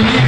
Thank you.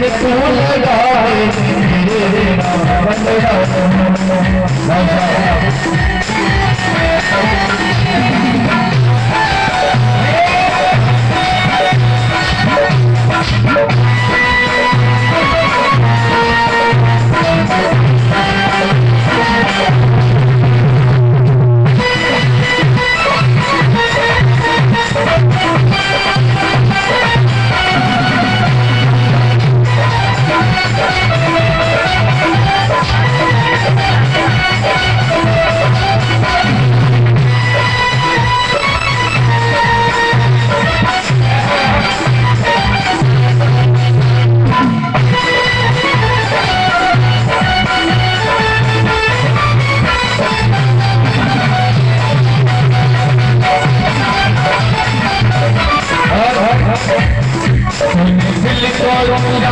and it's